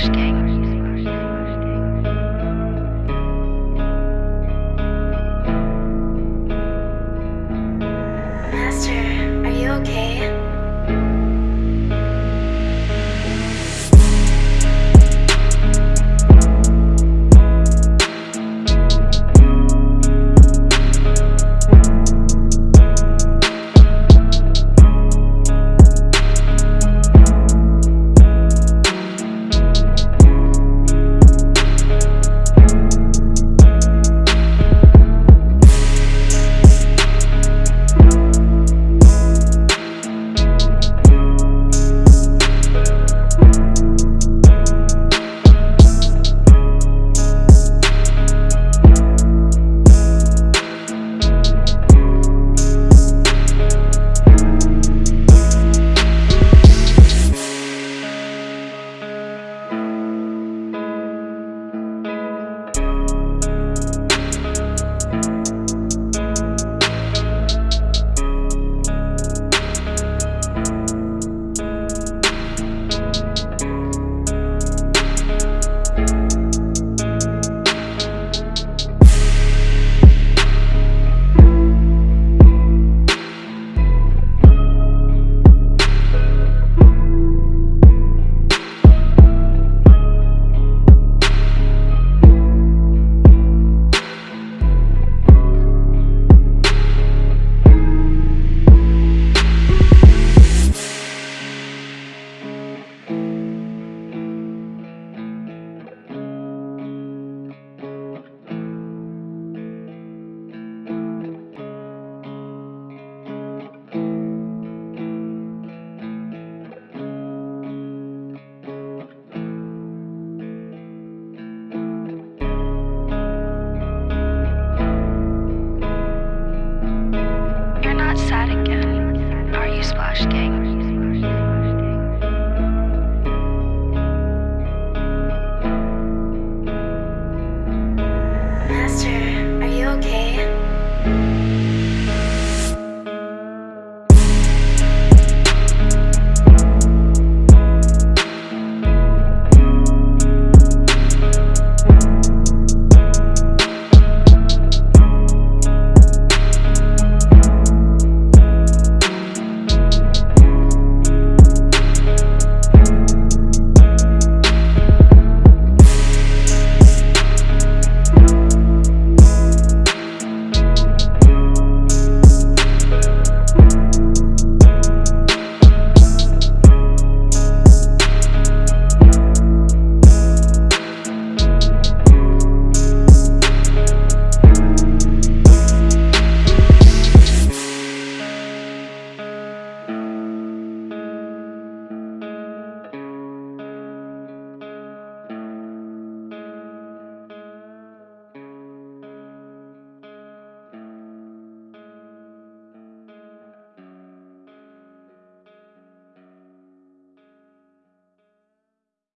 Master, are you okay? sad again. Are you Splash Gang?